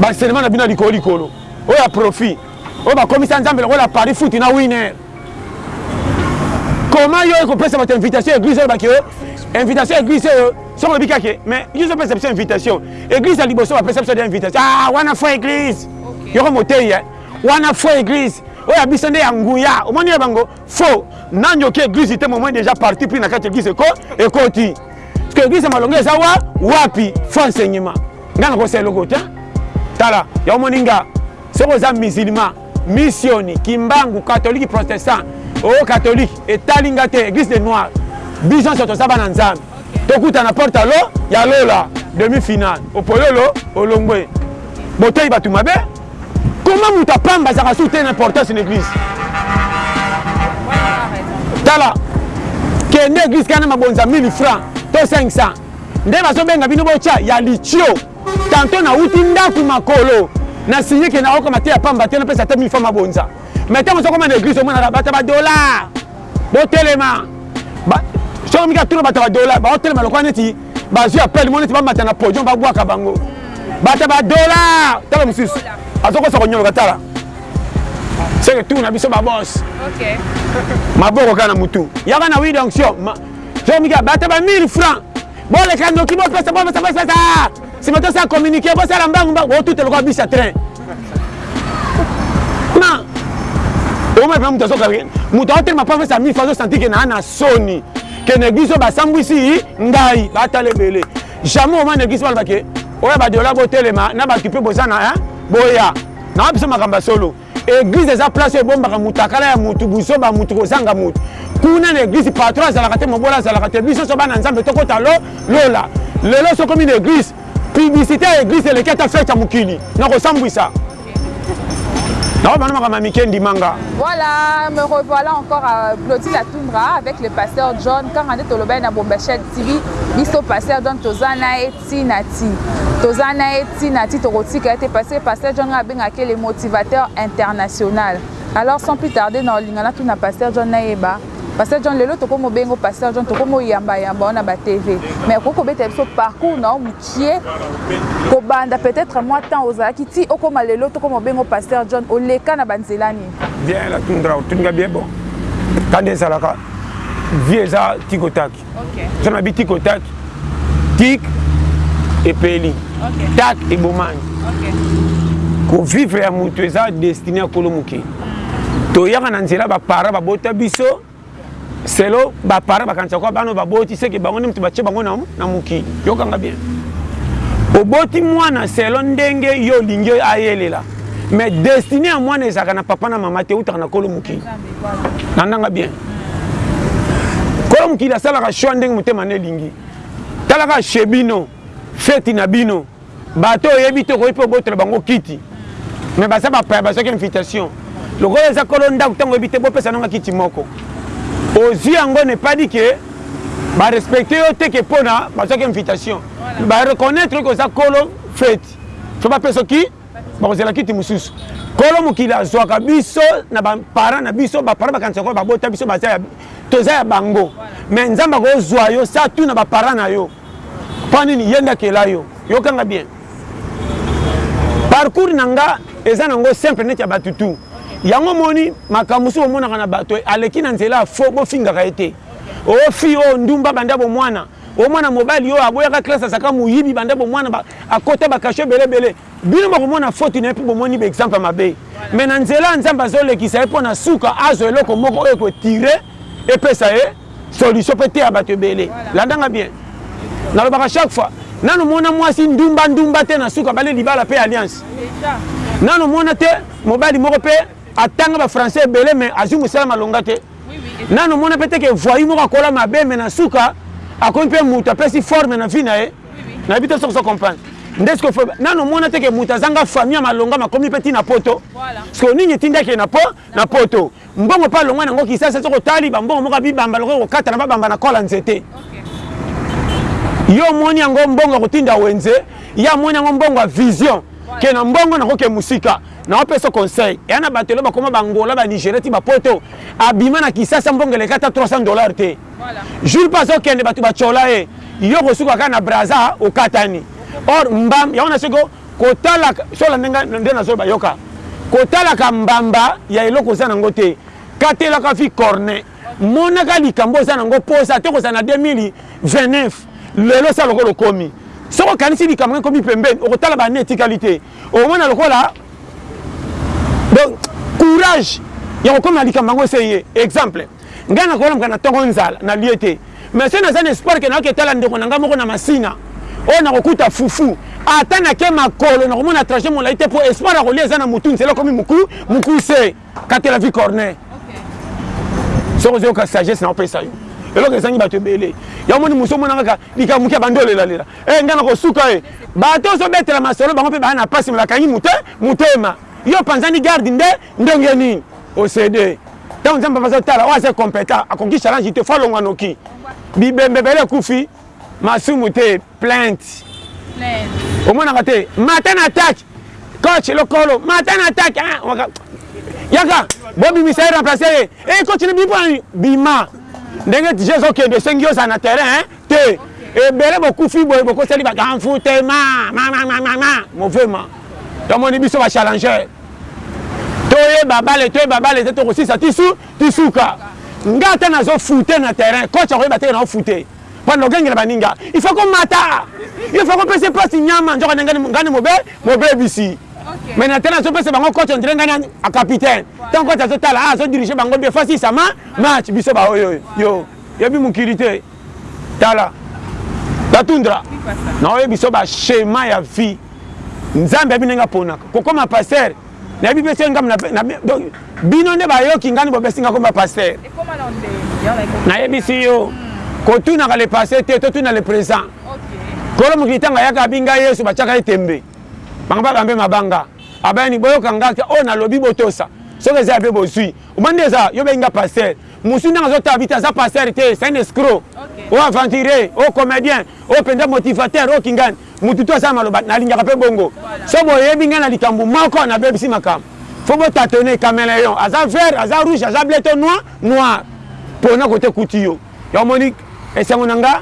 Ba enseignement na bino ya likolo likolo oyo ya profit oyo bakomisa nzambe lokola paris foot na winner comment yo ekopesa bato invitation ya église oyo baki oyo invitation ya église oyo soki olobi kake mais biso opesa biso invitation église ya liboso bapesa biso de invitation ah wana fo église yoko motei wana fo église oyo ya biso nde ya nguya omoni ya bango Faux. Nani oke église te moment déjà parti pris na kati église ko ekoti. Parce que église malonga eza wa wapi faux enseignement. Nga na ko selo ko tiens. Tala, ya omoni nga soko za musulman, missioni, kimbangu, catholique, protestant, oh catholique etali nga te église de noir. Biso nso toza bana Nzambe. Tokutana porte à l'eau ya lola demi-finale. Opoyolo olongwe. Boteyi bato mabe. Comment mutu ya pamba azalaka soki te na importance na eglise? Tala, kende eglise kana mabonza 1000 francs to 500 nde bazobenga bino botya ya litio. Tanto nauti ndako makolo na signe ke naoka mateya pamba te napesa te 1000 francs mabonza. Mais ntango ozokoma na eglise omonaka bata ba dollars. botelema soki mingi atuna bato ya badola baotelema lokola neti bazwi appel mo neti bamata na podium babwaka bango bato ya badola tala mosusu azokosa konyoloka tala seke tour na biso babos maboko kaka na motu yaka na wid onction soki mingi bato ya ba 1000 franc boleka noki bopesa bopesa bopesa nsima tosala communiqué bosala mbangu mbangu botute lokola bisa train na oyo mpe moto azoka moto aotelema mpe apesa mifa azosanti ke naa na soni ke na eglise oyo basambwisi ngai batala ebele jamais oma na eglise baloba ke oyo badola botelema na bato mpe boza na boya naa biso makambo ya solo eglise eza place oyo ebombaka mutakala ya mutu buzoba mutu kozanga mutu kuna na eglise patron azalaka te mobola azalaka te biso so bana nzambe tokota lo lola lelo sokomi na eglise Publicite ya eglise eleki ata fete ya mokili na kosambwisa. Nao bana makambo ya mike ndima nga. Voilà, me revoilà encore à euh, Glody la Tundra avec le pasteur John kanga nde tolobaki na Bombachel TV biso pasteur John toza na ye ti na ti toza na ye ti na ti tokotika ye te parce que pasteur John nga abengaki le motivateur international alors sans plus tarder na olinga natuna pasteur John nayeba Pasteur John lelo toko mobengo pasteur John toko moyamba yamba wana ba TV mais akoki kobeta biso parcours na yo mukie kobanda peut-être moi temps ozalaki ti okoma lelo toko mobengo pasteur John oleka na banzela nini bien la tundra otuninga bien bon kanda ezalaka vie eza tikotaki okay. zala na bitiko tak tik epeli okay. tak ebomani okay. kovivre ya moto eza destine ya kolo mokili mm. toyaka na nzela bapara babota biso selo bapara bakanisa kwa bana baboti seke bango nde moto batye bango na mokili yokanga bien oboti mwana selo ndenge yo olingi ayelela mais destine ya mwana ezalaka na papa na mama te eutaka na kolo mokili na ndanga bien kolo mokili asalaka choix ndenge motema na elingi tala kaka chez bino feti na bino bato oyebi te okoki mpe obotola bango kiti me baza bapaya bazwaki invitation lokola eza kolo ndako ntango oyebi te bopesa nanga kiti moko ozwi yango nepadi ke barespecte yo te ke mpona bazwaki invitation bareconnaitre ke oza kolo feti fo bapesa ki bakozela kiti mosusu kolo mokili azwaka biso na baparent na biso baparent bakanisa koyo babota biso baza toza ya bango me nzambe akozwa yo sa tu na baparent na yo mpo nini ye nde akela yo yokanga bien parcours na nga eza nango simple neti ya bato tu yango omoni makambo mosusu omonaka na bato aleki na nzela ya fo bofingaka ye te oyo oh, fi oyo oh, ndumba banda bomwana Oyo mwana mobali oyo aboyaka classe azalaka moyibi banda bomwana ba akota ba cachot ebele ebele bino bokomona faute na ye po bomoni ba exemple ya mabe mais na nzela ya Nzambe azolekisa ye po na suka azwa eloko moko oyo eko tirer epesa ye solution pe eteya batu ebele landa nga bien nalobaka chaque fois nanu omona mwasi ndumba ndumba te na suka abali libala pe alliance nanu omona te mobali moko pe atanga ba français ebele mais azwi mosala malonga te Nanu omona pe te ke voyou moko akola mabe mais na suka akomi pe mutu apesi forme na vie na ye. Nayebi te soki ozo comprendre. Nde sikoyo faut nanu omona te ke mutu azanga famille ya malonga makomi pe ti na poto. Sikoyo nini etindi ake na po na poto. Mbongo pe alongwa nango kisasa soki otali ba mbongo moko ya bibamba lokola ko katana ba bamba na col ya nzete. Yo omoni yango mbongo ya kotinda wenze ye amoni yango mbongo ya vision ke na mbongo nako ke musika. Nao pesa conseil ya na bato elo bakoma ba Angola ba Nigeria ti ba poto abima na kisasa mbongo eleki ata 300 dollars te jour pe azo kende bato ba tshola ye yo oko suka kaka na Brazza okatani or mbam yango na seko kotalaka soki olande nga nde nazo loba yoka kotalaka mbamba ya eloko oza na ngo te katelaka vie corne monaka likambo oza na ngo poza ata okozala na 2029 lelo sa lokola okomi soki okanisi likambo nga ekomi pembeni okotala ba annee etikali te omona lokola donc courage ya kokoma na likambo yango ese ye exemple ngai nakolamka na ntongo nzala na lie te mais soki naza na espoir ke nayoki etala ndeko na ngai moko na masina oyo oh, nakokuta fufu ata nake makolo nakomona trajet molai te mpo espoir ya kolia eza na motu nzela ekomi moku mokuse katela vie corneille soki ozoyoka sagesse na opesa yo eloko ezangi bato ebele ya omoni mosu omona kaka likambo moke abandi olelalela e eh, ngai nakosuka ye eh. bato ozobetela masolo bango mpe baya na mpasi bakangi mote motema yo panzani garde nde ndenge nini osede ntango nzambe bazotala oyo aza competent akoki challenge te fo alongwa noki bibembe ebele ekufi masumu te plainte omonaka te mata na attaque coach lokolo mata na attaque ah, yaka bobimisa ye remplace ye e eh, coach libipo bima ndenge tije ezokende esengi ozala na terrain te ebele bokufi boye bokoseli bakanfutema mamamamama movema tomoni biso bachallenger toyeba bale toyeba bale te tokosisa tisu tisuka nga ata nazofute na terrain coach akoyeba teke naofute Pona okengela baninga il faut ko mata il faut ko pese pasi niama nzoka nde nga nde mobe mobebisi mais na tala azo pesa bango coach on dirait nga na a capitaine tant coach azo tala ah azo diriger bango bien fasi sama match biso ba oyo yo yebi mokili te tala la tundra na oyo biso ba schéma ya vie nzambe abi ndenge aponaka kokoma pasteur Nayebi pe soki ngambo na pe na donc bino nde bayoki ngani bobesi nga komba pasteur. Nayebisi yo kotunaka le passé te totuna le présent. Kolo mokili ntango ayaka abi ngai Yesu batiaka ye tembe. Bango baka mpe mabanga. Abayani boyoka nga ke oyo nalobi botosa. Soki eza ya be bozui. Omoni nde eza yo bengi nga pasteur. Mosu ndenge azotala bita aza pasteur te c'est un escroc. Oyo aventurier, oyo comedien, oyo mpenza motivateur, oyo kingani. Mutu tout aza na maloba nalingaka pe bongo soki boyebi ngai na likambu moko nabebisi makambu faut bo tatonner cameleon aza vert aza rouge aza bleu to noix noir pona kote ekuti yo ya omoni esengo na nga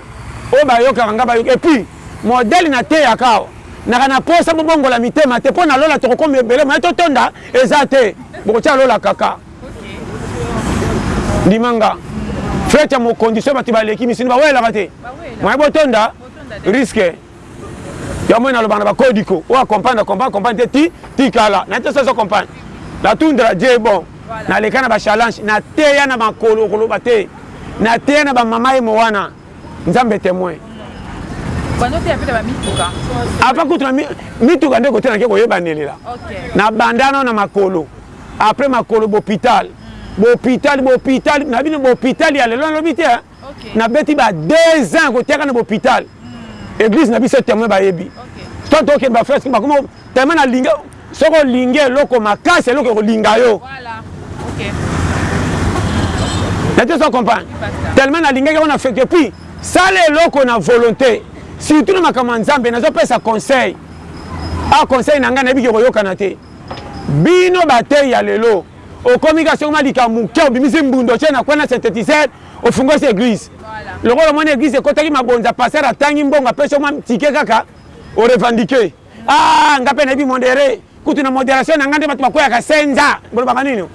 oyo bayokaka nga bayoki et puis modèle na teyaka awa naka na posa bobongola mitema te pona lola tokokoma ebele moyen totonda eza te bokotia lola kaka ndima nga fete ya mokonzi soki bato baleki misuni bawelaka te moyen botonda risque ya moi naloba na bakodiko oyo acomprendre acomprendre acomprendre te ti tikala na te soso compagne na tundra je bon naleka na bachallange na teya na makolo okoloba te na teya na bamama ye mowana nzambe temoin apa kutu na mituka nde kote nake koyebanelela na bandana na makolo après makolo bopital bopital bopital na bino bopital ya lelo nalobi te okay. na beti ba deux ans kotiaka na bopital mm. eglise na biso temoin bayebi okay. to tokende bafrese bakoma temoin na linge soki olingi eloko makasi eloko ekolinga yo voilà. okay. nate so comprendre tellement nalingaki yango na fete epuis sala eloko na volonté surtout na makambo ya nzambe nazopesa conseil a ah, conseil na ngai nayebi ke koyokana te bino bateyi ya lelo okomi ka sokoma likambo moke obimisi mbundo otie na kwana synthétiseur Ofungoli se eglise. Lokola omoni eglise ekotaki mabonza pasteur atangi mbongo apesi yo mwa ticket kaka o revendique. Ah nga pe nayebi modere. Kutu na moderation na nga nde batu bakweyaka senza. Bolobaka nini oyo?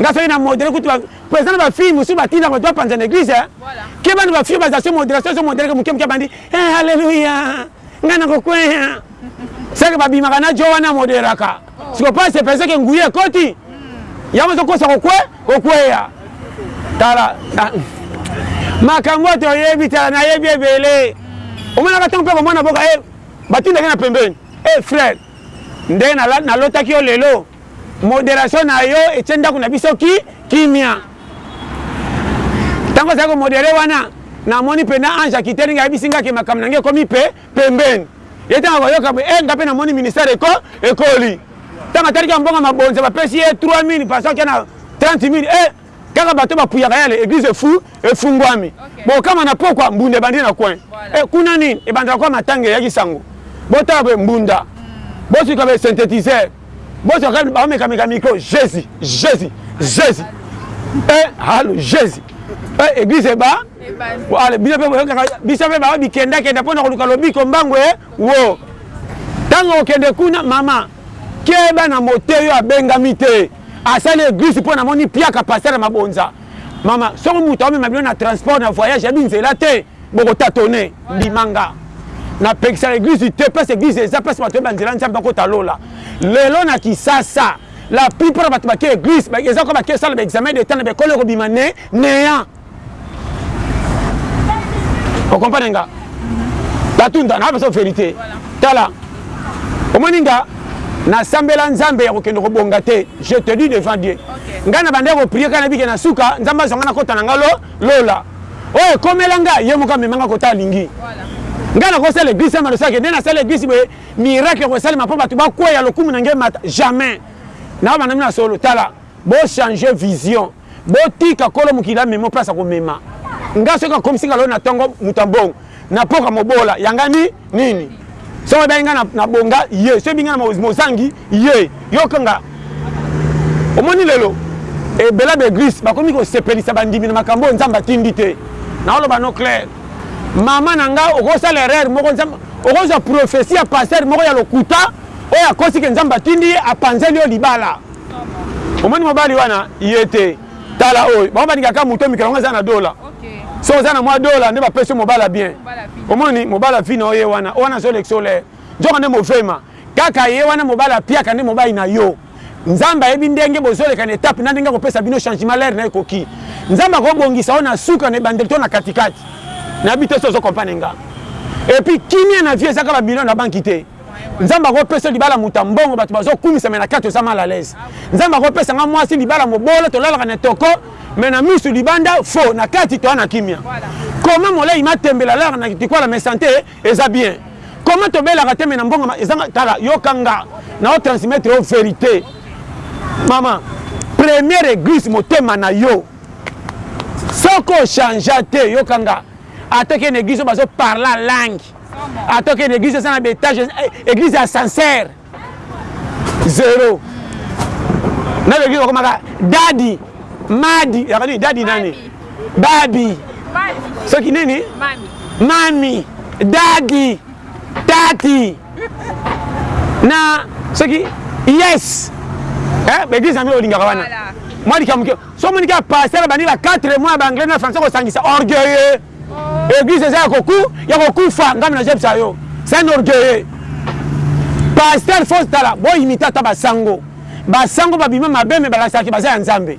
Nga soki na modere kutu ba po eza na ba filles mosusu batindaka batu bapanza na eglise eh. Keba na ba filles oyo baza sur moderation azo modere ke muke muke abandi eh alleluia. nga na kokweya seke babimaka na jo wana moderaka siko pasi epeseke nguya ekoti yango ezokosa kokwe kokweya tala makambo toyebi tala nayebi ebele omonaka ntango mpe komona boka e eh, batindaki na pembeni e eh, frere nde nalotaki yo lelo Moderation na yo etie ndaku na biso ki kimia. Tangu ozali ko modere wana na moni pena Ange akiteli nga ayebisi nga ke makambo na nga ekomi pe pembeni. Ye tangu ako yoka boye eh nga pe na moni ministère eko ekoli. Tangu ataliki ba mbongo ya mabonza ba pesi ye 3000 ba zua kia na 30000 eh. Kaka bato ba puyaka yale eglise efu efunguami bo kama na pokwa mbunda ebandi na coin eh kuna nini ebandaka kua matanga eyaki sango bo tala boye mbunda bo suka boye synthetiseur bo suka kaka bao meka meka micro jesus jesus jesus eh halo jesus eh eglise eba ale bino pe boyokaka biso pe bao bikenda kenda pona koluka lobiko mbangu eh wo tango okende kuna mama keba na moteyo abengami te Asali eglise po namoni mpiaka pasteur ya mabonza mama soki mutu amema bino na transport na voyage yabi nzela te boko tatone ndima nga na pekisa eglise te place eglise eza place bato yeba nzela nzambe bakota lola lelo na kisasa la plupart bato bake eglise eza ko bake sala ba examen de temps na bekole kobima ne neant o comprendre nga natunda na beso verité tala omoni nga nasambela nzambe ya kokende kobonga te je te dis devant dieu ngai nabandaki koprie kaka nabike na suka nzambe azwa ngai nakota na ngai lo lola oyo oh, ekomela ngai ye moko amema ngai kota alingi ngai nakosala eglise ya malosaki nde nasala eglise boye miracle ekosalema mpo bato bakweya lokumu na ngai mata jamais naobanda mino na solo tala bochange vision Botika kolo mokili amema oyo place akomema nga soki akomisi nga lelo na tongo moto ya mbongo na poka mobola ya nga ni nini soki ebengi nga na bonga ye soki ebengi nga na mozangi ye yoka nga omoni lelo ebela ba eglise bakomi kosepelisa bandimi na makambo oyo nzambe atindi te naoloba no claire mama na nga okosala erreur moko nzambe okozwa prophetie ya pasteur moko ya lokuta oyo akosi ke nzambe atindi ye apanzeli yo libala omoni mobali wana ye te tala oyo bango balinga kaka moto mikolo yango eza na dola so oza na mwa dola nde bapesi mobala bien omoni mobala vi na oye wana oyo wana azolekisa olere nzoka nde movema kaka ye wana mobali apiaka nde mobali na yo nzambe ayebi ndenge bozoleka na etape na ndenge akopesa bino changement lere na ekoki nzambe akobongisa yo na suka na ebandeli to na katikati nayebi te so ozokompane nga epuis kimia na vie ezaka bamilio na banki te Nzambe ako peso libala mutu ya mbongo batu bazo kumisa mais na kati oza mal à l'aise Nzambe ako pesa nga muasi libala mobolo tolalaka na toko mais na misu libanda faux na kati toa na kimia comment moleyi matembele alalaka na kitikwala mais sante eza bien comment tobelaka te mais na mbongo ezanga tala yoka nga nao transmettre yo verite mama première eglise motema na yo soko changea te yoka nga ata ke na eglise bazo parla langue ata okende église eza na ba étage eh, église ya ascenseur zero na baeglise bakomaka dadi madi yaka nini dadi nani babi soki nini mami dadi tati na soki yes eh, baeglise yango olingaka wana mwa likambo so omoni kaka pasteur abandi ba 4 mois ya baanglais na français kosangisa orgueilleux Eglise eza ya koku ya kokufa ngambe na jebisa yo c'est un orgueilleux pasteur fausse tala bo imite ata ba sango ba sango ba bima mabe mais balakisaka ki baza ya nzambe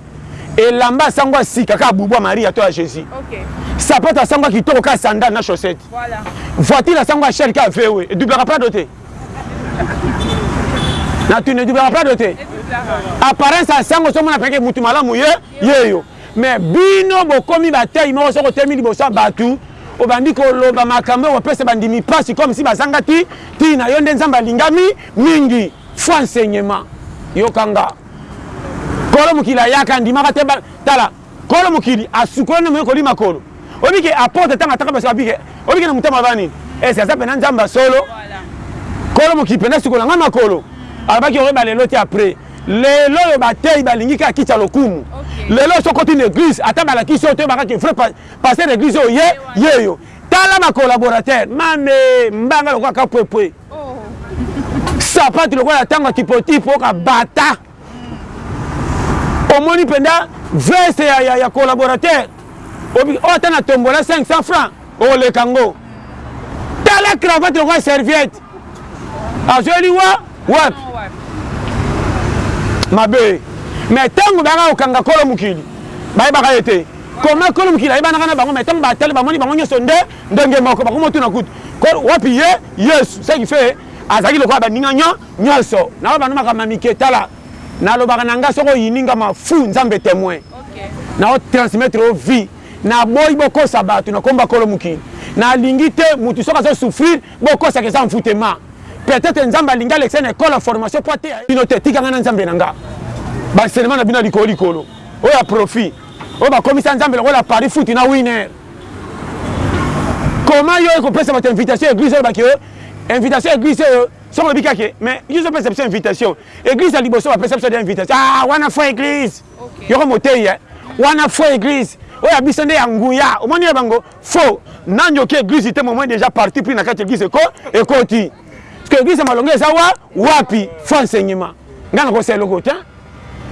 elamba ya sango ya sika kaka bubu ya maria to ya jesus okay. sapato ya sango ya kitoko kaka sandale na chaussette voilà. voiture ya sango ya sher kaka vewe edublaka prado te na tuna edublaka prado te apparence ya sango somona peke mutu malamu ye yeyo Mais bino bokomi ba taille moko soki otelemi liboso ya batu obandi koloba makambu eko pesa ba ndimi pasi comme si bazanga ti tina yo nde nzambe alingami mingi faux enseignement yoka nga kolo mokili ayaka andimaka te tala kolo mokili asukoli nde moye koli makolo oyebi ke apotre tanga ataka basi abike oyebi ke na motema aba nini esi aza pena nzambe ya solo kolo mokili pena sukola nga makolo alobaki okoyeba lelo te après Lelo oyo ba teyi ba lingi kaka kiti ya lokumu. Lelo soki okoti na eglise ata ba lakisi yo te oyebaka ke vrai pasteur ya eglise oyo ye yeyo. Tala ba collaborateurs mamee mbanga lokola ka pwe pwe. Sapatu lokola ya tango ya tipo tipo oyoka bata. Omoni penza veste ya ya ya collaborateur oyo ata na tombola 500 francs. Okoleka ngo. Tala cravate lokola serviette. Azueli liwa wapi? Mabe. Mais tango baka kokanga kolo mokili. Bayebaka ye te. Comment kolo mokili ayebanaka na bango mais tango batali bamoni bango nyoso nde ndenge moko bakomotuna kutu. Kolo wapi ye Yesu? Ce qui fait azalaki lokola baninga nyo nyoso. Naloba no makambo ya mike tala. Nalobaka na nga soki oyini nga mafu Nzambe temoin. Nao transmettre yo vie. Na boyi bo kosa batu na kombo ya kolo mokili na lingi te mutu soki azo souffrir bo kosaka eza envoutement peut etre nzambe alingi alekisa ye na ecole ya formation po ateya bino te tika nga na nzambe na nga ba enseignement na bino ya likolo likolo oyo ya profit oyo ba komisa nzambe lokola paris foot na winner comment yo eko pesa batu invitation ya eglise oyo baki yo invitation ya eglise oyo soki olobi kake mais yo ozo pesa biso invitation eglise ya liboso ba pesa biso de invitation ah wana fo eglise Yoko moteyi eh. Wana faux eglise. Oyo ya biso nde ya nguya. Omoni ya bango faux. Nani oke eglise te momoi deja parti pris na kati eglise eko ekoti. Parce que eglise ya malonga eza wa wapi faux enseignement. Nga na kosa eloko te.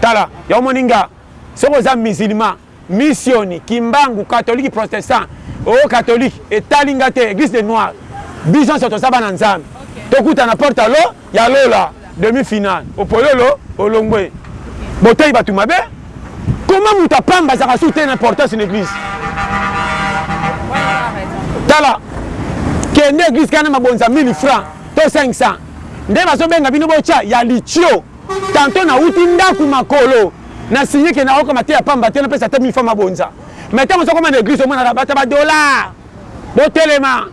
Tala, ya omoni nga soki oza musulman, missioni, kimbangu, catholique, protestant, oh catholique etali nga te eglise de noir. Biso nionso toza bana Nzambe. Tokutana porte à l'eau. Ya lola demi final opoyolo olongwe boteyi batu mabe comment mutu ya pamba azaka su te na importance na eglise tala kende eglise kana mabonza 1000 francs to 500 nde bazobenga bino botia ya litio tanto nauti ndako makolo na sinye ke naoka mateya pamba te napesa te 1000 francs mabonza mai ntango ozokoma na eglise omonaka bata badollar botelema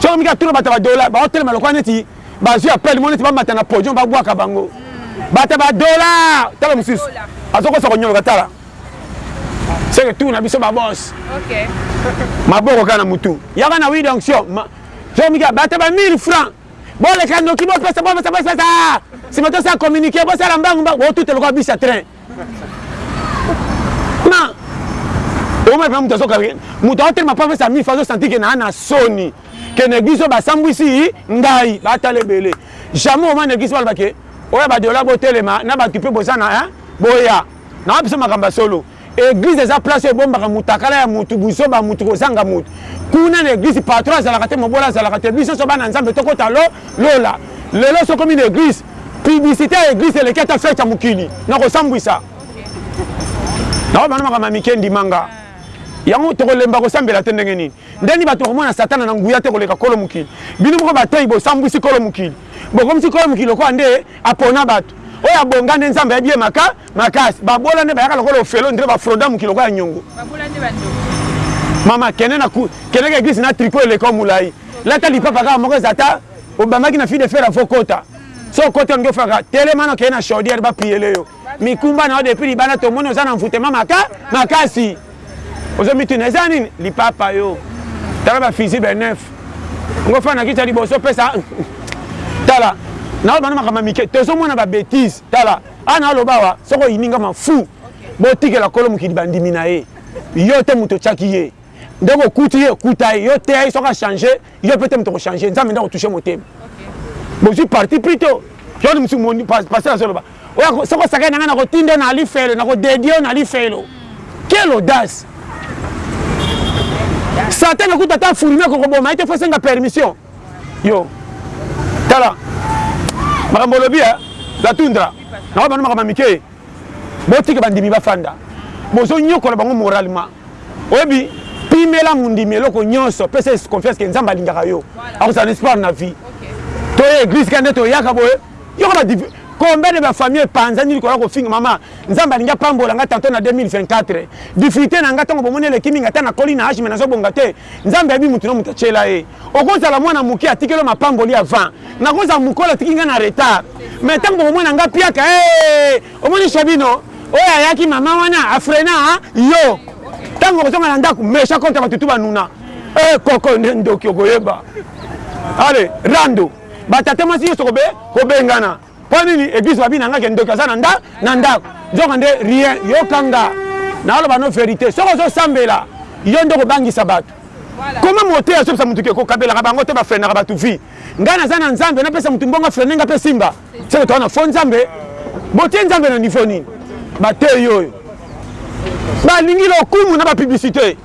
soki mika tuna bato badola baotelema lokola neti bazwi appel mo neti bamata na podium babwaka bango hmm. bato badola tala mosusu azokosa konyoloka tala seke tour na biso babos maboko kaka na motu yaka na wi donction soki mika bato ba 1000 francs boleka noki bopesa bopesa bopesa nsima tosala communiqué bosala mbangu mbangu botute lokola bisa train na omoi mpe moto azoka moto aotelema mpo apesa mifa azosanti ke naa na soni ke na eglise oyo basambwisi ngai batala ebele jamais omoi na eglise baloba ke oyo badola botelema na bato mpe boza na boya naa biso makambo ya solo eglise eza place oyo ebombaka motakala ya motu buzoba motu kozanga motu kuna na eglise patron azalaka te mobola azalaka te biso nyonso bana nzambe tokota lo lola lelo sokomi na eglise Publicite ya eglise eleki ata fete ya mokili na kosambwisa. Naoyo bana makambo ya mike ndima nga. Yango tokolemba kosambela te ndenge nini? Ndenge nini bato bakomona satana na nguya te koleka kolo mokili? Bino moko bateyi bosambwisi kolo mokili. Bokomisi kolo mokili lokola nde apona bato. Oyo abonga nde Nzambe ayebi ye maka makasi. Babola nde bayaka lokola ofele on dirait ba froda mokili lokola nyongo. Babola nde ba ndoki. Mama kende na kendeke eglise na tricot eleka yo molayi. Lata lipapa kaka moko eza ata Obangaki na fille de fer faut kota. So kota olingi ofaka telema na kei na chaudière ba piyele yo. Mikumba na yo depuis libanda tomoni oza na envoûtement maka makasi. Ozo mituna eza nini? Lipapa yo. Tala ba fusible neuf. Ngo fana kicha liboso pesa tala na oyo bana makama mike tozo mona ba bêtise tala ana alobawa soko yininga mafu botikela kolo mokili bandimi na ye yo te moto otyaki ye ndenge okuti ye okuta ye yo teya ye soki achange Yo peut-être moto ko changer, Nzambe nda ko toucher motema. Bozui parti pris to. Yoni musu moni pasteur azoloba. Oya soko saka nanga na ko tinda na lifelo, na ko dédier na lifelo. Quelle audace! Satan na kuta ta fourmi ko koboma, ete faut senga permission. Yo. Tala. Makambo lobi ya la tundra. Na ba makambo mike. Botika bandimi bafanda. Bozo nyokola bango moralement. Oyebi, pimela mondimi eloko nyonso, pesa ye confiance que Nzambe alingaka yo, akozala na espoir na vie. Toye eglise kaka nde toyaka boye, yoka ba combien de ba famille epanzani likolo ya kofinga mama. Nzambe alingi apambola nga tanto na 2024. Difficulté na nga tango bomoni eleki mingi ata nakoli na age mais nazobonga te. Nzambe ayebi mutu na mutu atyela ye. Okozala mwana moke atikeli yo mapamboli avant. Nakozala mokolo atiki nga na retard. Mais tango bokomona nga piaka, eh! Omoni Sabino oyo ayaki maman wana a frena yo tango okozonga na ndaku mesha kota batu tu banuna eh koko nde ndoki okoyeba ale rando ba tata mwasi nyoso kobe kobengana po nini eglise babina nga ke ndoki aza na nda na ndaku nzoka nde rien yoka nga naoloba no verite soki ozosambela yo nde okobangisa batu koma mote azopesa motu ke kokabelaka bango te ba frenaka batu vie Nga naza na nzambe na pesa mutu mbongo a freine nga pe esimba seke toza na faux nzambe botie nzambe na niveau nini ba teyi oyo ba lingi lokumu na ba publicite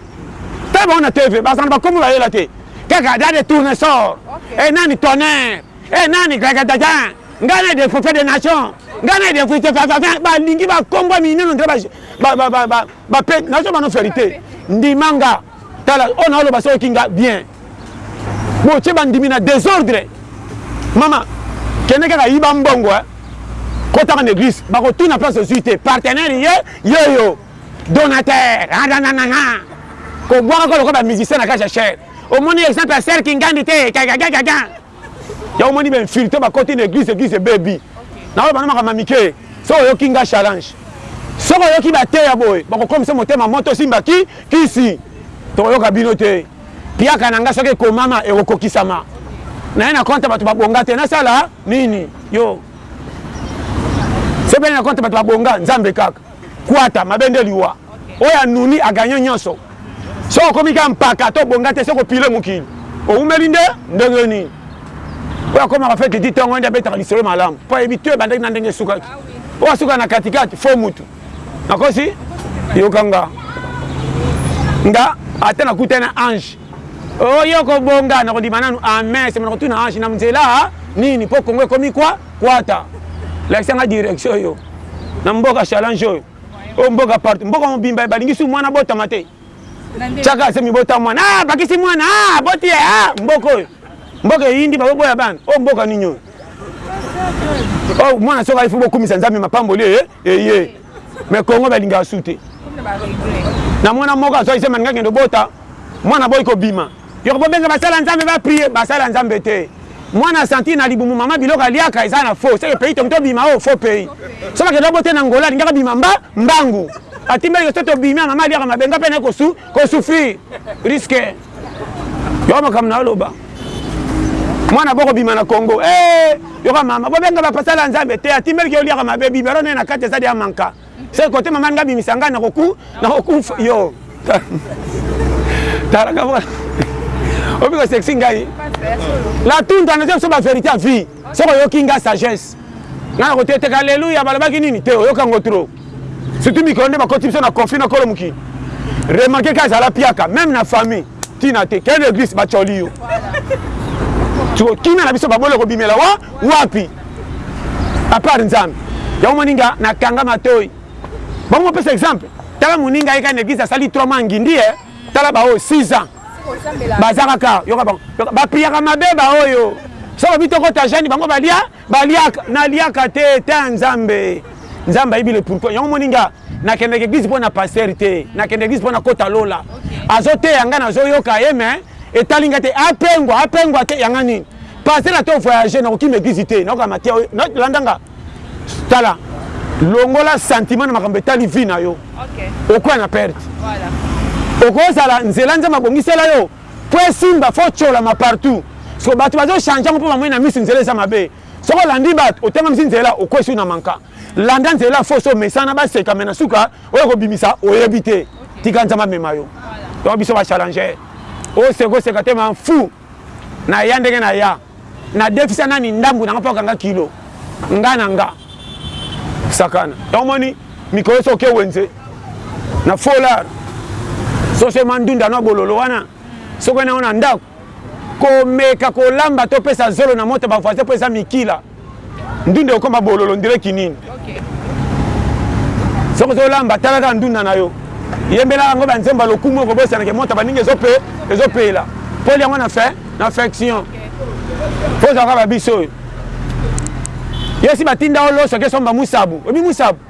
ta bango na tv ba zana ba kombo ba yela te kaka dade tourne sort et nani tonnerre et nani gagadaga nga na de fofia de nation nga na de fofia fafafin ba lingi ba kombo minene ndre ba ba ba ba ba pe nazo bano verite ndimanga Tala oyo na oloba soki nga bien bo tie ba ndimi na desordre maman kende kaka yiba mbongo hein kota ka na eglise bako tuna place ozui te partenaire ye yeyo donateur adananana ko bwaka ko lokola ba musicien na cage ya chair omoni exemple ya serre kingandi te kaka kaka kaka Ya omoni ba infiltre ba koti na eglise eglise ebebi. Na oyo bana makama mike. Soki oyoki nga challenge. Soki oyoki ba teya boye bako komisa motema moto osimba ki kisi. Toko yoka bino te. Piaka na nga soki ekomama eko kokisama. Naye na compte ya batu ba bonga te nasala nini yo. Soki naye na compte ya batu ba bonga nzambe kaka. Kuata mabe nde liwa oyo anuni a gagne nionso soki okomi kaka mpaka to bonga te soki opile mokili owumeli nde ndenge nini oyo akomaka fete ti tongo nde abetaka lisolo malamu mpo ayebi to ebandaki na ndenge esukaki oyo asuka na katikati fo mutu nakosi yoka nga nga ata nakutani na ange oyo oh, kobonga nakondima nanu amen sema nakotuna ange na nzela nini mpo kongo ekomi kwa kwata lakisa nga direction oyo na mboka challenge oyo oyo mboka partout mboka mobimba ye balingi su mwana botama te chaka asemi bota mwana ah, bakisi mwana ah, boti ye ah, mboka oyo mboka eyindi bakoboya bana oyo mboka nini oyo oyo mwana soki ayifu bokumisa nzambe mapamboli eye eye me kongo balingaka su te na mwana moko azwaki se maninga kende obota Mwana aboyi kobima. Yoko bobenga basala nzambe ba prier basala nzambe te mwana asentir na libumu maman biloko aliaka eza na faux seke pays toki tobima oyo faux pays soki bakende babota na angola alingaki abima mba mbangu atimbeli ke soki tobimi ya maman aliaka mabe nga pe naye kosu kosufrir risque yoko makambo na oloba mwana boko bima na congo ee eh, yoka mama bobenga bapasala nzambe te atimbeli ke oliaka mabe bibero naye na kati eza dia manka Seke kote mama nga bimisa nga na koku na kokufa yo tala nga mwa obi ko sexy ngai la tunda na biso ba verite à vie soko yoki nga sagesse nga na kote teka alléluia balobaki nini te oyoka ngo trop surtout mikolo nde bakoti biso na conflit na kolo mokili remarquer ka zala piaka même na famille Tina te quelle eglise ba choli yo. Tiko kimia na biso ba bolo ko bimela wa wapi? A part Nzambe. Yango moninga na kanga matoi. Ba mo pesa exemple. Tala moninga yeka na eglise asali 3 mois ngindi eh. Tala ba oyo 6 ans. Baza kaka yoka ba ba piyaka mabe ba oyo. Soko bito ko tajani bango balia baliaka naliaka te ta Nzambe. Nzambe ayebi le pourquoi. Yango moninga nakendeke eglise mpo na pasteur te nakende eglise mpo nakota lola azoteya ngai nazoyoka ye me etali ngai te apengwa apengwa te yanga nini pasteur ata ovoyage nakokima eglise te nakoka matia landa nga tala longola sentiment na makambo etali vie na yo okwea na perte okozala nzela nzambe abongisela yo mpo esimba fo tsholama partout so bato bazochange yango mpo bamoni na miso nzela eza mabe Soki olandi batu otangamisi nzela okwesi na manka landa nzela fo so mesana baseka me na suka oye kobimisa oyebi te tika nzambe amema yo donc biso ba challenger oseka oseka te ma fou na ya ndenge na ya na defisa nani ndambu na nga mpo akanga kilo nga na nga sakana donc omoni mikolo soki wenze na folar soso emandunda na bololo wana soki na yo na ndako Komeka kolamba to pesa zolo na moto ya ba voisin po eza mikila. Ndunda ekokoma bololo on dirait kinini. Soki ozo lamba tala kaka ndunda na yo. Yembelaka ngo ba nzembo ya lokumu okobosana ke moto ya baninga ezo pe ezo pela. Po olia ngo na fin na finction. Po ozalaka ba biso oyo. Yo esi batinda yo loso ke somba musabu. Oyebi musabu?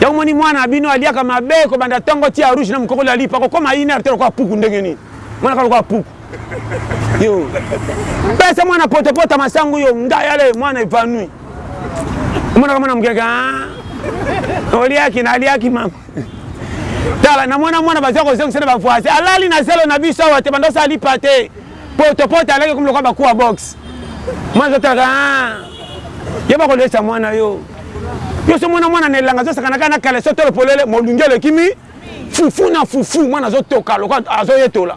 Yo omoni mwana na bino aliaka mabe kobanda tongo tia rouge na mukokoli alipa akokoma une heure te lokola puku ndenge nini mwana ka lokola puku yo pesa mwana potopoto masangu yo ngai ale mwana evanui omonaka mwana mokeke ah, oliaki na aliaki mama tala namona mwana baza kozongisa na bavoisin alali na zelo na biso awa te banda osala lipa te Poto poto alaki ekomi lokola ba kuwa box. Mwana azo talaka ah yo bako lesa mwana yo. Yo so mwana mwana na elanga azo sakana kaka na caleçon tolo polele molunge eleki mi fufu na fufu mwana azo toka lokola azo yetola.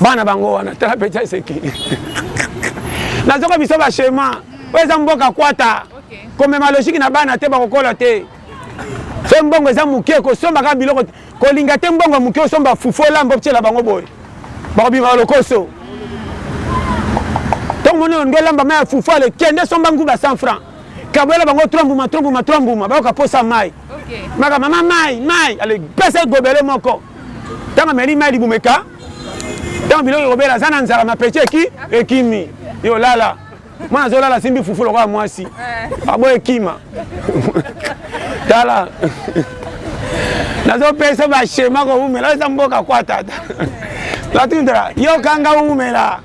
Bana bango wana tala peti aseki. Nazoka biso ba schéma. Oyo eza mboka kwata. Komema logique na bana te bakokola te. Soki mbongo eza moke kosomba kaka biloko Kolinga te mbongo ya muke osomba fufu olamba otiela bango boye. Bakobimaka lokoso. Tongo moni olingi olamba mai ya fufu ale kende somba nguba 100 francs. Kaboyela bango 3 mbuma 3 mbuma 3 mbuma bayoka posa mai. Maka mama mai mai ale pesa ye gobele moko. Tango ameli mai libumu eka tango biloko ekobela aza na nzala ma petit eki ekimi. Yo lala. mwana azolala asimbi fufu lokola mwasi eh. aboye kima tala nazopesa bashema kowumela eza mboka kwa tata natindela yokanga wumela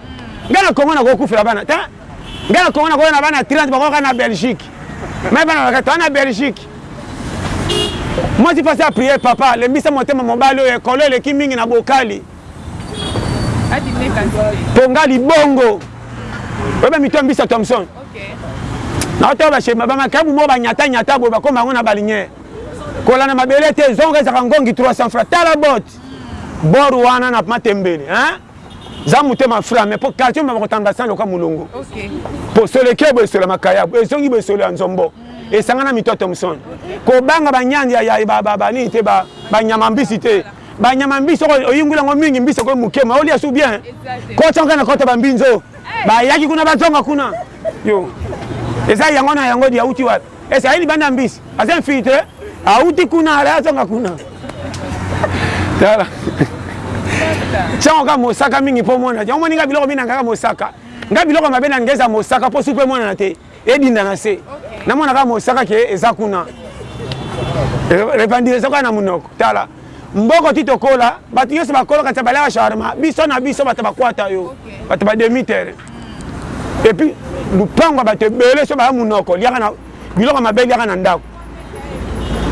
ngai na kongo nakokufela bana ta ngai na kongo nakoya na bana 30 bakoka na belgique mai bana bakata wana belgique mwasi mpasi ya priere papa lembisa motema mobali oyo ekolo eleki mingi na bokali ponga libongo oyebi mito mbisa thomson naotala bashema bamakabu moko banyata nyata boye bakoma yango na baliniere kolanda mabele te zonga ezaka ngongi 300 fra tala bote bor wana na matembele za motema fra me po quartier mama kotamba san loka molongo posolo eke boye solo ya makayabu ezongi boye solo ya nzombo esangana mito thomson kobanga banyandi ya banini te banyama mbisi te Ba nyama mbisi soki oyinguli yango mingi mbisi ekomi muke mais olia su bien cote yango kaka na cote ba mbinzo ba yaki kuna ba zonga kuna yo eza yango na yango di auti wapi ese ayi libanda ya mbisi aza infiltre auti kuna ala azonga kuna tala tiango kaka mosaka mingi mpo omona te omoni nga biloko minangaka mosaka nga biloko mabe na ngeza mosaka mpo supe emonana te Edinda na se. Na mona kaka mosaka ke eza kuna. Revendication kaka na munoko. Tala. Mboko ti tokola, batu nyoso bakolo kanisa baliaka shawarma, biso na biso batu bakwata yo. Batu ba demi terrain. Et puis lupango ya batu ebele so baya munoko liaka na biloko mabe liaka na ndako.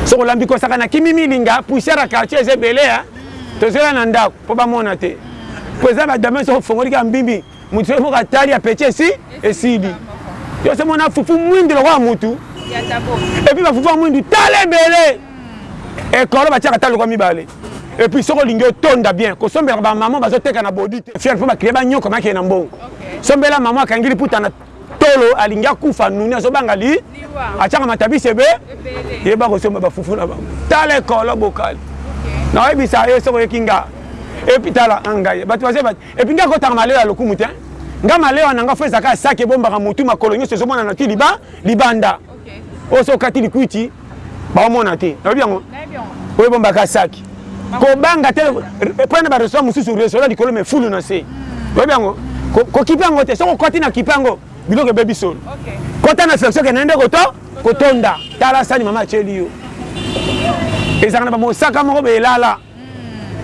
Soki olambi kosaka na kimi milinga, poussière ya quartier eza ebele hein. Tozoya na ndako po bamona te. Po eza ba domaine soki ofongoli kaka mbimbi Mutu soki moko atali apeti esi esili. Yo se mona fufu mwindu lokola mutu. Et puis ba fufu ya mwindu tala ebele. Hmm. Ekolo batiaka talo kwa mibale. Et puis soki olingi otonda bien, kosombela ba maman bazoteka na bodi te. Fier mpo ba client ba nyoko makeye na mbongo. Sombela maman akangi liputa na tolo alingi akufa nuni azobanga li atiaka matabisi ebe yeba kosomba bafufu na bango tala ekolo bokali naoyebisa yo soki oyoki nga epi tala angaye bato baza Et puis nga akotaka malewa ya lokumu te nga malewa na nga fo ezaka ya saki ebombaka mutu makolo nyonso ezomonana ti liba libanda oyo so okati likwiti baomona te nayebi yango oyo ebombaka saki kobanga te epai na barestaurant mosusu restaurant likolo me fulu na se oyebi yango kokipe yango te soki okoti na kipe yango biloko ebebi solo kota na flexion kende nde koto kotonda tala sani mama atyeli yo ezalaka na bamosaka moko belala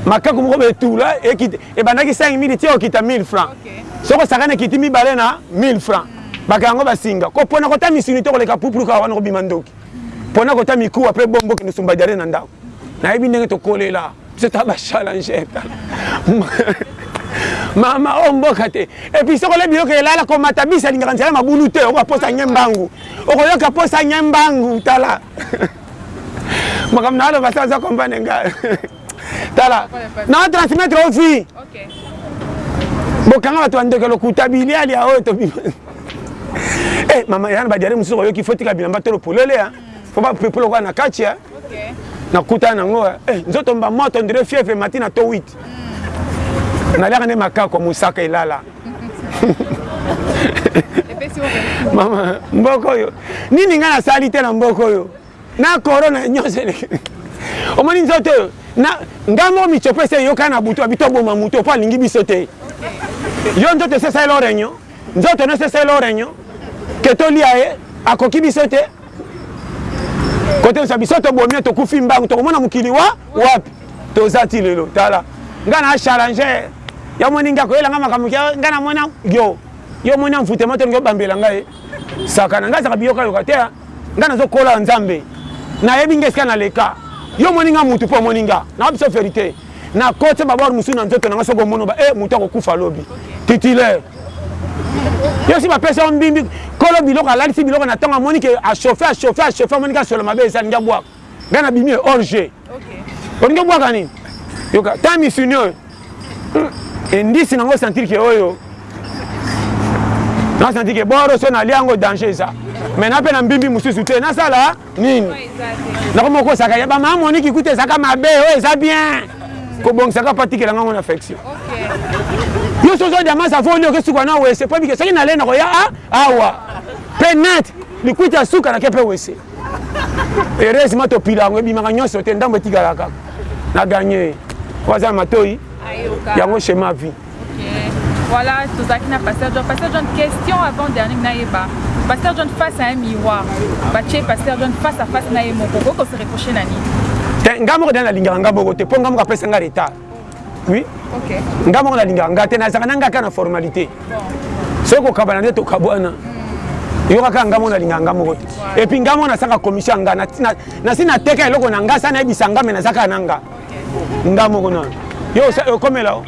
makaku moko ba etula ekita ebandaki 5 minutes ti okita 1000 francs okay. soki osakani ekiti mibale na 1000 francs baka yango basinga kopona kota misuni to koleka pupulu kaka wana kobima ndoki pona kota mikuwa mpe bombo kende sumba diare na ndako nayebi ndenge tokolela biso ta bachallenger mama oyo oh, mboka te epuis soki olie biloko elala komata bisa alingaka nzela mabulu te okoposa nye mbangu okoyoka posa nye mbangu tala makambo na aloba sa aza comprendre nga tala na transmettre o vie bokanga bato ya ndoke lokuta biliali ya oyo tobi eh, mama yana badiare mosusu oyoki fo tika bilamba tolo polele ya fo bapepolo kwa na kati ya nakutana nango eh, nzoto mba moto ndire fievre mati na to 8 naliaka nde makako mosaka elala mama mboka oyo nini ngai nasali te na mboka oyo na corona nyonso omoni nzoto oyo ngai moko mitsopo esi eyokani na butu abito aboma moto mpo alingi biso te yo nzoto esesali lo reunion nzoto nyonso esali lo reunion ke tolia ye akoki biso te kote osa biso tobomi tokufi mbangu tokomona mokili wa wapi toza ti lelo tala ngai na challenge ya moninga akoyela ngai makambo ngai namona yo yo omoni ya mfute moto olingi obambela ngai sakana ngai azaka biyokayoka te ngai nazokola ya nzambe nayebi ngai esika naleka yo omoni ngai mutu mpo omoni ngai na biso verite na kotse babor mosusu na nzoto na nga soki omono ba e eh, moto akokufa lobi titulaire yo si bapesa yo mbimbi kolo biloko alalisi biloko na ntango amoni ke achauffe achauffe achauffe amoni ke asolo mabe eza lingi abwaka ngai na bimi orge olingi obwaka nini yoka ta misuni oyo hmm. endisi nango osentir ke oyo nasentir ke boro so nalia yango danger eza mai na mpe na mbimbi mosusu te nasala nini nakomi okosaka ye bamama moniki kuta ezaka mabe oyo oh, eza bien kobongisaka patikela ngango na affection yo sozo diamans avoli oke suka na wese mpo bike soki nalei nakoya ah, awa mpe net likwiti ya suka nake mpe wese heureusement topila yango ebimaka nyonso te ndambo etikala kaka na gagne waza matoi yango chema vie Voilà, tozalaki na Pasteur John. Pasteur John, question avant dernier nayeba. Pasteur John face à un miroir. Batie Pasteur John face à face na ye moko. Boko se reprocher na nini? Te nga moko dana lingaka nga moko te po nga moko apesa nga retard. Oui. OK. Nga moko na lingaka nga te nazaka na nga ka na formalité. Soki kokabana nde tokabwana. Hmm. yokaka nga moko na lingaka nga moko te epuis nga moko nasaka commission ya nga nasi nateka eloko na nga sa nayebisa nga me nazaka na nga nga moko na yo okomela o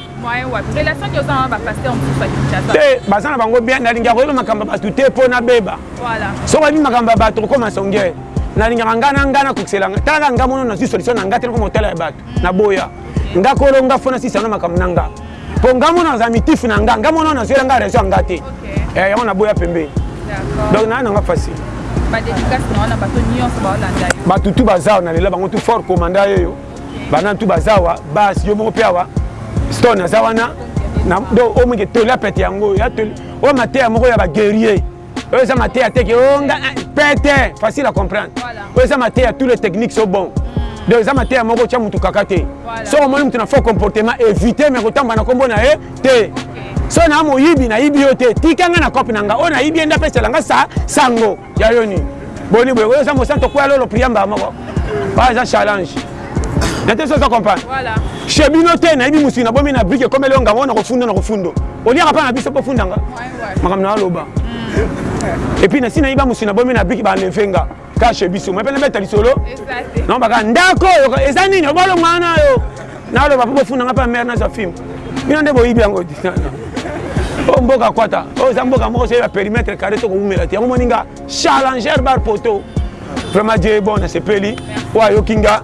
te baza na bango bien nalingaka koyeba makambo ya bato te mpo nabeba soki oyebi makambo ya bato okoma songe nalingaka nga na nga nakokisela nga tala nga mono nazwi solution na nga te nakoma kotala ya bato naboya nga kolo nga fona sisana makambo na nga po nga mona naza mitif na nga nga mona na zwela nga raison ya nga te eh, yango na boya pembe donc na nanga facile bato tu bazawa na lela bango tu fort commanda yeyo bana tu bazawa bas yo moko mpe awa stone aza wana donc omike tola pete yango oyo mateya moko ya baguerrier oyo eza mateya te ke o oh, nga eh, pete facile à comprendre oyo eza mateya tous les techniques sont bons mm. donc eza mateya moko otya motu kaka te soki omoni motu na faux comportement évite me kotambola na nkombo na ye te so na moyibi nayibi yo te tika nga na cope na nga oyo nayibi ye nde apesela nga sa sango ya yo nini boni boye oyo eza mosanto kwya lolo priya mbaa moko oyo eza challenge na te so oza comprendre chez bino te nayebi mosiki na bomi na brike ekomeli yo ngango nakofunda nakofunda oliaka mpa na biso mpo ofundanga makambo na aloba epuis nasi nayi bamosi na bomi na biki baenleve nga kashe biso mape nabeta lisolo naomba kaka ndako oyo eza nini obolongo wana yo naloba mpo bofunda nga mpe amere nazwa filme bino nde boyibi yango oyo oh, mboka kwata oyo oh, eza mboka moko soyeba perimetre carré to kowumela te yango moni nga challenger bar poto vraiment dieu ebon nasepeli oyo ayoki nga